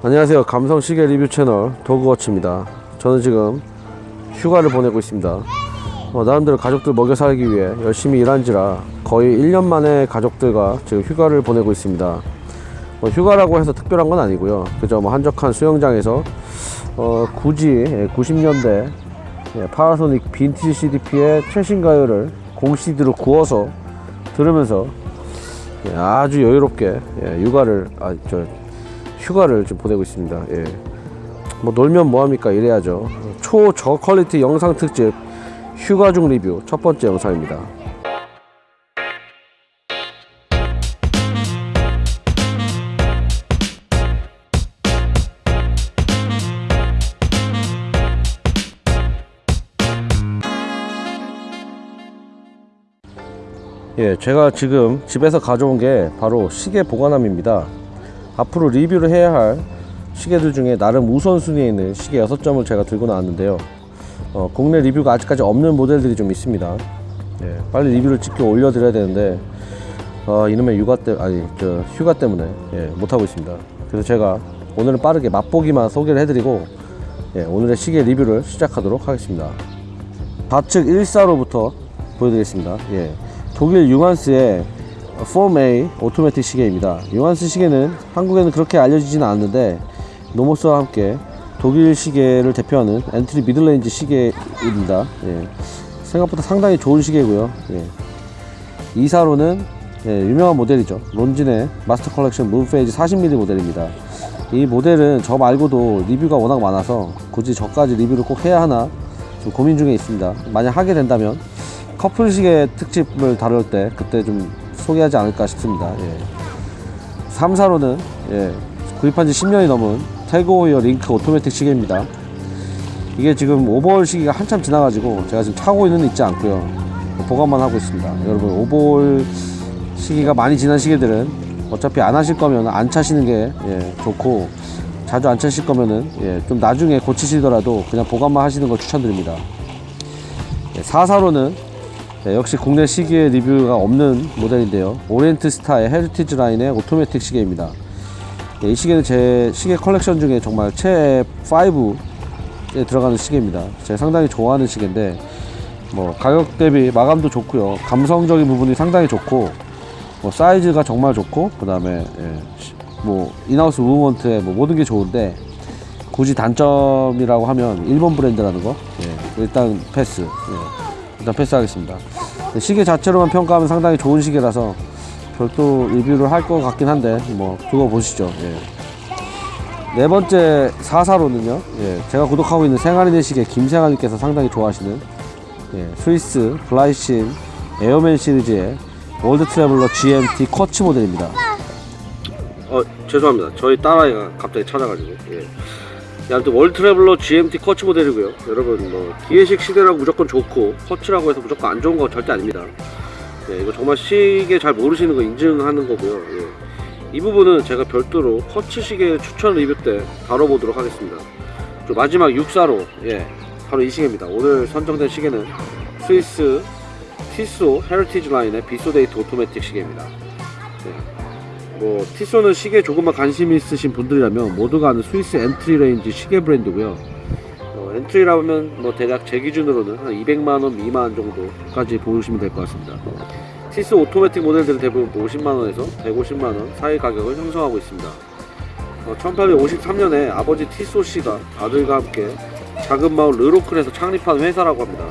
안녕하세요. 감성 시계 리뷰 채널 도그워치입니다. 저는 지금 휴가를 보내고 있습니다. 어, 나름대로 가족들 먹여 살기 위해 열심히 일한지라 거의 1년 만에 가족들과 지금 휴가를 보내고 있습니다. 뭐 휴가라고 해서 특별한 건 아니고요. 그저 뭐 한적한 수영장에서 어, 굳이 90년대 예, 파라소닉 빈티지 CDP의 최신 가요를 공 CD로 구워서 들으면서 예, 아주 여유롭게 예, 육아를 아 저 휴가를 좀 보내고 있습니다. 예. 뭐 놀면 뭐합니까 이래야죠. 초저 퀄리티 영상 특집 휴가 중 리뷰 첫 번째 영상입니다. 예, 제가 지금 집에서 가져온 게 바로 시계 보관함입니다. 앞으로 리뷰를 해야 할 시계들 중에 나름 우선순위에 있는 시계 6점을 제가 들고 나왔는데요. 어, 국내 리뷰가 아직까지 없는 모델들이 좀 있습니다. 예, 빨리 리뷰를 찍게 올려드려야 되는데 어, 이놈의 육아 때 아니 저 휴가 때문에 예, 못하고 있습니다. 그래서 제가 오늘은 빠르게 맛보기만 소개를 해드리고 예, 오늘의 시계 리뷰를 시작하도록 하겠습니다. 좌측 1사로부터 보여드리겠습니다. 예, 독일 융한스의 Form A 오토매틱 시계입니다. 융한스 시계는 한국에는 그렇게 알려지지는 않는데 노모스와 함께 독일 시계를 대표하는 entry middle range 시계입니다. 예. 생각보다 상당히 좋은 시계고요. 예. 2사로는 예, 유명한 모델이죠. 론진의 마스터 컬렉션 문페이즈 40mm 모델입니다. 이 모델은 저 말고도 리뷰가 워낙 많아서 굳이 저까지 리뷰를 꼭 해야 하나 좀 고민 중에 있습니다. 만약 하게 된다면 커플 시계 특집을 다룰 때 그때 좀 소개하지 않을까 싶습니다. 예. 3사로는 예, 구입한 지 10년이 넘은 태그호이어 링크 오토매틱 시계입니다. 이게 지금 오버홀 시기가 한참 지나가지고 제가 지금 차고 있는 있지 않고요. 보관만 하고 있습니다. 여러분 오버홀 시기가 많이 지난 시계들은 어차피 안 하실 거면 안 차시는 게 예, 좋고 자주 안 차실 거면은 예, 좀 나중에 고치시더라도 그냥 보관만 하시는 걸 추천드립니다. 예, 4사로는 네, 역시 국내 시계 리뷰가 없는 모델인데요. 오리엔트 스타의 헤리티지 라인의 오토매틱 시계입니다. 네, 이 시계는 제 시계 컬렉션 중에 정말 최애 5에 들어가는 시계입니다. 제가 상당히 좋아하는 시계인데 뭐 가격 대비 마감도 좋고요. 감성적인 부분이 상당히 좋고 뭐 사이즈가 정말 좋고 그 다음에 예, 뭐 인하우스 무브먼트에 뭐 모든 게 좋은데 굳이 단점이라고 하면 일본 브랜드라는 거 예, 일단 패스 예. 일단 패스하겠습니다. 시계 자체로만 평가하면 상당히 좋은 시계라서 별도 리뷰를 할 것 같긴 한데 뭐 두고 보시죠. 예. 네 번째 4사로는요. 예, 제가 구독하고 있는 생활인의 시계 김생활님께서 상당히 좋아하시는 예, 스위스 글라이신 에어맨 시리즈의 월드 트래블러 GMT 쿼츠 모델입니다. 어 죄송합니다. 저희 딸아이가 갑자기 찾아가지고 예. 네, 아무튼 월드 트래블러 GMT 쿼츠 모델이고요. 여러분 뭐 기계식 시계라고 무조건 좋고 쿼츠라고 해서 무조건 안 좋은 거 절대 아닙니다. 네, 이거 정말 시계 잘 모르시는 거 인증하는 거고요. 예. 이 부분은 제가 별도로 쿼츠 시계 추천 리뷰 때 다뤄보도록 하겠습니다. 또 마지막 6사로 예, 바로 이 시계입니다. 오늘 선정된 시계는 스위스 티소 헤리티지 라인의 비소데이트 오토매틱 시계입니다. 네. 뭐 티소는 시계 조금만 관심 있으신 분들이라면 모두가 아는 스위스 entry range 시계 브랜드고요. 어, entry라면 뭐 대략 제 기준으로는 한 200만 원 미만 정도까지 보시면 될 것 같습니다. 티소 오토매틱 모델들은 대부분 50만 원에서 150만 원 사이 가격을 형성하고 있습니다. 어, 1853년에 아버지 티소 씨가 아들과 함께 작은 마을 르로클에서 창립한 회사라고 합니다.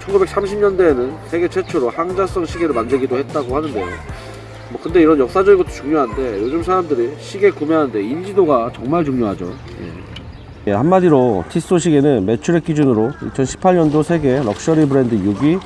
1930년대에는 세계 최초로 항자성 시계를 만들기도 했다고 하는데요. 뭐 근데 이런 역사적인 것도 중요한데 요즘 사람들이 시계 구매하는데 인지도가 정말 중요하죠. 예. 예, 한마디로 티소 시계는 매출액 기준으로 2018년도 세계 럭셔리 브랜드 6위,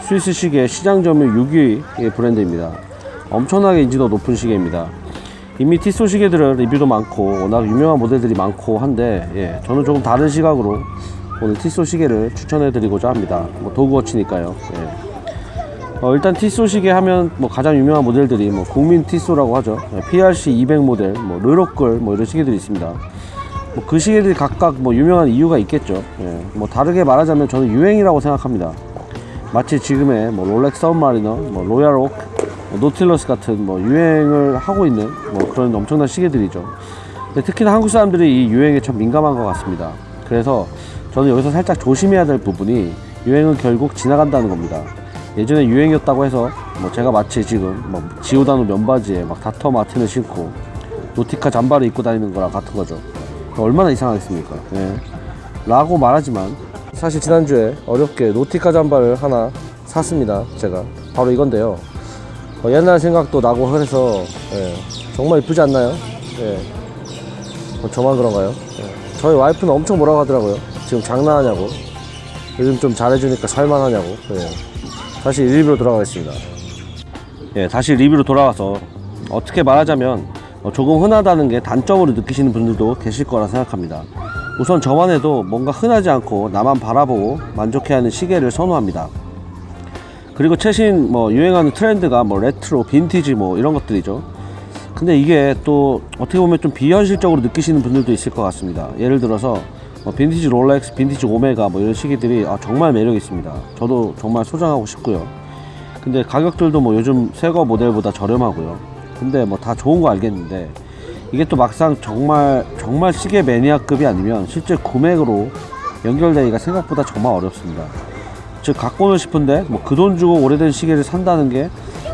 스위스 시계 시장 점유율 6위의 브랜드입니다. 엄청나게 인지도 높은 시계입니다. 이미 티소 시계들은 리뷰도 많고 워낙 유명한 모델들이 많고 한데 예, 저는 조금 다른 시각으로 오늘 티소 시계를 추천해 드리고자 합니다. 뭐 도그워치니까요. 예. 어, 일단 티소 시계 하면 뭐 가장 유명한 모델들이 뭐 국민 티소라고 하죠. PRC 200 모델, 뭐 르로끌 뭐 이런 시계들이 있습니다. 뭐 그 시계들이 각각 뭐 유명한 이유가 있겠죠. 예. 뭐 다르게 말하자면 저는 유행이라고 생각합니다. 마치 지금의 뭐 롤렉스 서브마리너, 뭐 로얄 오크, 뭐 노틸러스 같은 뭐 유행을 하고 있는 뭐 그런 엄청난 시계들이죠. 특히나 한국 사람들이 이 유행에 참 민감한 것 같습니다. 그래서 저는 여기서 살짝 조심해야 될 부분이 유행은 결국 지나간다는 겁니다. 예전에 유행이었다고 해서 뭐 제가 마치 지금 뭐 지오다노 면바지에 막 닥터 마틴을 신고 노티카 잠바를 입고 다니는 거랑 같은 거죠. 얼마나 이상하겠습니까? 예. 라고 말하지만 사실 지난주에 어렵게 노티카 잠바를 하나 샀습니다. 제가 바로 이건데요. 어, 옛날 생각도 나고 그래서 예, 정말 이쁘지 않나요? 예. 뭐 저만 그런가요? 예. 저희 와이프는 엄청 뭐라고 하더라고요. 지금 장난하냐고. 요즘 좀 잘해주니까 살만하냐고. 예. 다시 리뷰로 돌아가겠습니다. 예, 다시 리뷰로 돌아와서 어떻게 말하자면 어, 조금 흔하다는 게 단점으로 느끼시는 분들도 계실 거라 생각합니다. 우선 저만 해도 뭔가 흔하지 않고 나만 바라보고 만족해하는 시계를 선호합니다. 그리고 최신 뭐 유행하는 트렌드가 뭐 레트로, 빈티지 뭐 이런 것들이죠. 근데 이게 또 어떻게 보면 좀 비현실적으로 느끼시는 분들도 있을 것 같습니다. 예를 들어서 뭐 빈티지 롤렉스, 빈티지 오메가 뭐 이런 시계들이 아, 정말 매력 있습니다. 저도 정말 소장하고 싶고요. 근데 가격들도 뭐 요즘 새거 모델보다 저렴하고요. 근데 뭐 다 좋은 거 알겠는데 이게 또 막상 정말 정말 시계 매니아급이 아니면 실제 구매로 연결되기가 생각보다 정말 어렵습니다. 즉 갖고는 싶은데 뭐 그 돈 주고 오래된 시계를 산다는 게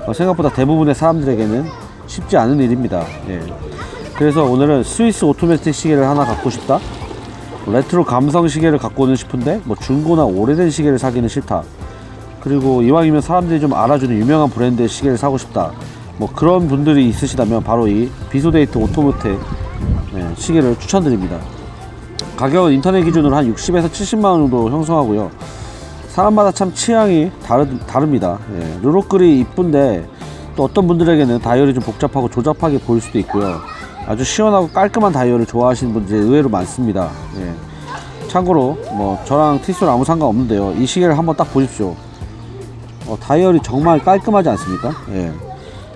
어, 생각보다 대부분의 사람들에게는 쉽지 않은 일입니다. 예. 그래서 오늘은 스위스 오토매틱 시계를 하나 갖고 싶다. 레트로 감성 시계를 갖고는 싶은데 뭐 중고나 오래된 시계를 사기는 싫다. 그리고 이왕이면 사람들이 좀 알아주는 유명한 브랜드의 시계를 사고 싶다. 뭐 그런 분들이 있으시다면 바로 이 비소데이트 오토모텍 예, 시계를 추천드립니다. 가격은 인터넷 기준으로 한 60에서 70만 원 정도 형성하고요. 사람마다 참 취향이 다르, 다릅니다. 예, 르로끌이 이쁜데 또 어떤 분들에게는 다이얼이 좀 복잡하고 조잡하게 보일 수도 있고요. 아주 시원하고 깔끔한 다이얼을 좋아하시는 분들이 의외로 많습니다. 예. 참고로 뭐 저랑 티스는 아무 상관없는데요. 이 시계를 한번 딱 보십시오. 어, 다이얼이 정말 깔끔하지 않습니까? 예.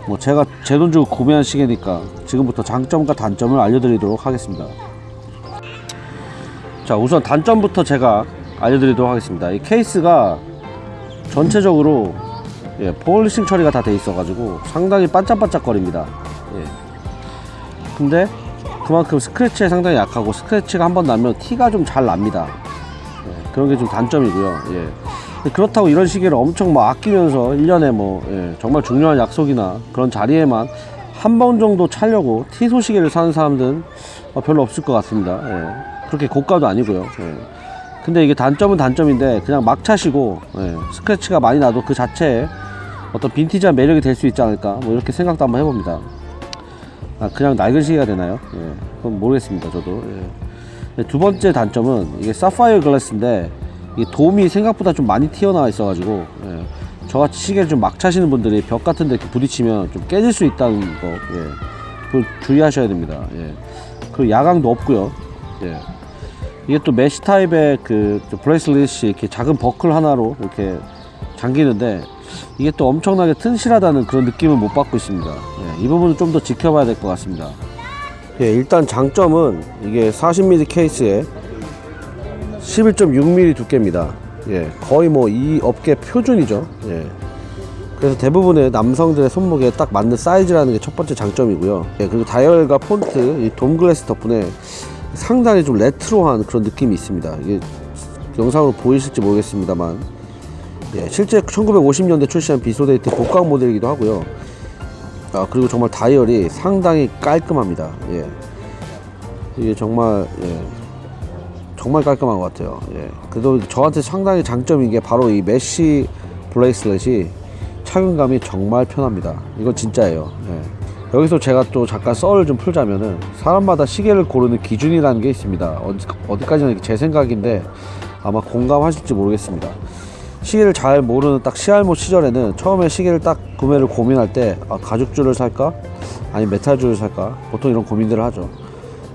뭐 제가 제 돈 주고 구매한 시계니까 지금부터 장점과 단점을 알려드리도록 하겠습니다. 자 우선 단점부터 제가 알려드리도록 하겠습니다. 이 케이스가 전체적으로 예, polishing 처리가 다 돼 있어 가지고 상당히 반짝반짝 거립니다. 예. 근데 그만큼 스크래치에 상당히 약하고 스크래치가 한 번 나면 티가 좀 잘 납니다. 예, 그런 게 좀 단점이고요. 예. 그렇다고 이런 시계를 엄청 막 아끼면서 1년에 뭐 예, 정말 중요한 약속이나 그런 자리에만 한 번 정도 차려고 티소 시계를 사는 사람들은 어, 별로 없을 것 같습니다. 예. 그렇게 고가도 아니고요. 예. 근데 이게 단점은 단점인데 그냥 막 차시고 예, 스크래치가 많이 나도 그 자체에 어떤 빈티지한 매력이 될 수 있지 않을까 뭐 이렇게 생각도 한번 해봅니다. 아, 그냥 낡은 시계가 되나요? 예, 그건 모르겠습니다. 저도. 예. 두 번째 단점은 이게 사파이어 glass인데 이 돔이 생각보다 좀 많이 튀어나와 있어가지고 예, 저같이 시계를 좀 막 차시는 분들이 벽 같은 데 부딪히면 좀 깨질 수 있다는 거 예, 그걸 주의하셔야 됩니다. 예. 그리고 야광도 없고요. 예. 이게 또 메시 타입의 그 bracelet이 이렇게 작은 버클 하나로 이렇게 잠기는데 이게 또 엄청나게 튼실하다는 그런 느낌을 못 받고 있습니다. 예, 이 부분은 좀 더 지켜봐야 될 것 같습니다. 예, 일단 장점은 이게 40mm 케이스에 11.6mm 두께입니다. 예, 거의 뭐 이 업계 표준이죠. 예. 그래서 대부분의 남성들의 손목에 딱 맞는 사이즈라는 게 첫 번째 장점이고요. 예, 그리고 다이얼과 폰트, 이 돔 glass 덕분에 상당히 좀 레트로한 그런 느낌이 있습니다. 이게 영상으로 보이실지 모르겠습니다만, 예, 실제 1950년대 출시한 비소데이트 복각 모델이기도 하고요. 아, 그리고 정말 다이얼이 상당히 깔끔합니다. 예. 이게 정말, 예, 정말 깔끔한 것 같아요. 예. 그래도 저한테 상당히 장점인 게 바로 이 메쉬 bracelet이 착용감이 정말 편합니다. 이건 진짜예요. 예. 여기서 제가 또 잠깐 썰을 좀 풀자면은 사람마다 시계를 고르는 기준이라는 게 있습니다. 어디, 어디까지나 제 생각인데 아마 공감하실지 모르겠습니다. 시계를 잘 모르는 딱 시알모 시절에는 처음에 시계를 딱 구매를 고민할 때 아, 가죽줄을 살까? 아니 메탈줄을 살까? 보통 이런 고민들을 하죠.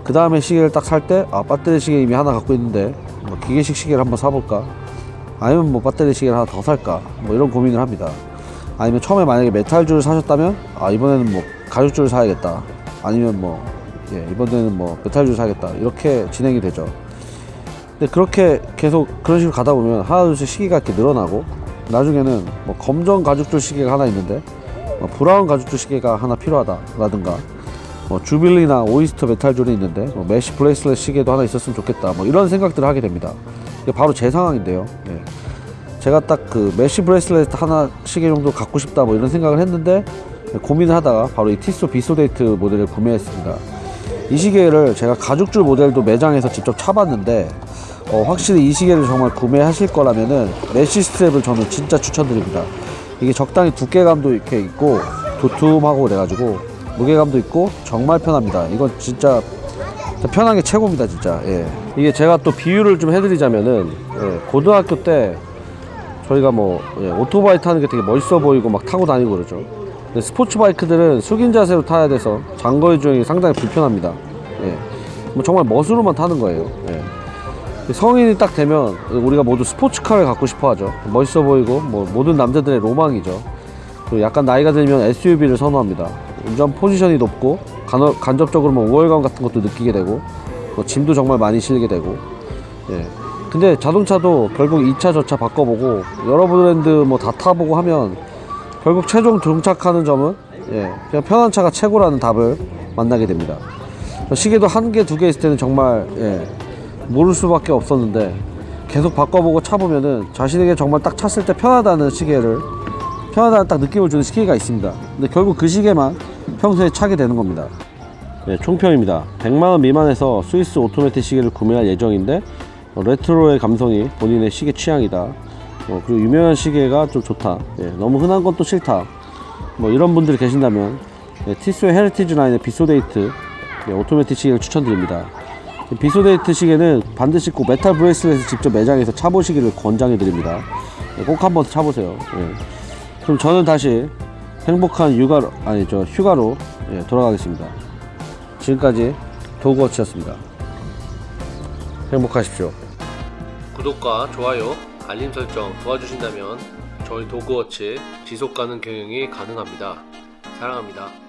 그 다음에 시계를 딱 살 때 아, 배터리 시계 이미 하나 갖고 있는데 뭐 기계식 시계를 한번 사볼까? 아니면 뭐 배터리 시계를 하나 더 살까? 뭐 이런 고민을 합니다. 아니면 처음에 만약에 메탈줄을 사셨다면 아 이번에는 뭐 가죽줄을 사야겠다. 아니면 뭐 예, 이번에는 뭐 메탈줄 사야겠다. 이렇게 진행이 되죠. 근데 그렇게 계속 그런 식으로 가다 보면 하나 둘씩 시계가 이렇게 늘어나고 나중에는 뭐 검정 가죽줄 시계가 하나 있는데 뭐 브라운 가죽줄 시계가 하나 필요하다라든가 뭐 주빌리나 오이스터 메탈줄이 있는데 뭐 메시 bracelet 시계도 하나 있었으면 좋겠다. 뭐 이런 생각들을 하게 됩니다. 이게 바로 제 상황인데요. 예. 제가 딱 그 메시 bracelet 하나 시계 정도 갖고 싶다 뭐 이런 생각을 했는데 고민을 하다가 바로 이 티소 비소데이트 모델을 구매했습니다. 이 시계를 제가 가죽줄 모델도 매장에서 직접 차봤는데 어, 확실히 이 시계를 정말 구매하실 거라면은 메시 스트랩을 저는 진짜 추천드립니다. 이게 적당히 두께감도 이렇게 있고 도톰하고 그래가지고 무게감도 있고 정말 편합니다. 이건 진짜 진짜 편한 게 최고입니다, 진짜. 예. 이게 제가 또 비유를 좀 해드리자면은 예, 고등학교 때 저희가 뭐 예, 오토바이 타는 게 되게 멋있어 보이고 막 타고 다니고 그러죠. 근데 스포츠 바이크들은 숙인 자세로 타야 돼서 장거리 주행이 상당히 불편합니다. 예. 뭐 정말 멋으로만 타는 거예요. 예. 성인이 딱 되면 우리가 모두 스포츠카를 갖고 싶어 하죠. 멋있어 보이고 뭐 모든 남자들의 로망이죠. 그리고 약간 나이가 들면 SUV를 선호합니다. 운전 포지션이 높고 간어, 간접적으로 뭐 우월감 같은 것도 느끼게 되고 뭐 짐도 정말 많이 실게 되고 예. 근데 자동차도 결국 2차 저차 바꿔보고 여러 브랜드 뭐 다 타보고 하면 결국 최종 정착하는 점은 예, 그냥 편한 차가 최고라는 답을 만나게 됩니다. 시계도 한 개, 두 개 있을 때는 정말 예, 모를 수밖에 없었는데 계속 바꿔보고 차보면은 자신에게 정말 딱 찼을 때 편하다는 시계를 편하다는 딱 느낌을 주는 시계가 있습니다. 근데 결국 그 시계만 평소에 차게 되는 겁니다. 네, 총평입니다. 100만원 미만에서 스위스 오토매틱 시계를 구매할 예정인데 어, 레트로의 감성이 본인의 시계 취향이다. 어, 그리고 유명한 시계가 좀 좋다. 예, 너무 흔한 건 또 싫다. 뭐 이런 분들이 계신다면 예, 티소의 heritage 라인의 비소데이트 예, 오토매틱 시계를 추천드립니다. 이 비소데이트 시계는 반드시 꼭 메탈 bracelet을 직접 매장에서 차보시기를 권장해 드립니다. 예, 꼭 한번 차보세요. 예. 그럼 저는 다시 행복한 육아로 아니 저 휴가로 예, 돌아가겠습니다. 지금까지 도그워치였습니다. 행복하십시오. 구독과 좋아요, 알림 설정 도와주신다면 저희 도그워치 지속 가능 경영이 가능합니다. 사랑합니다.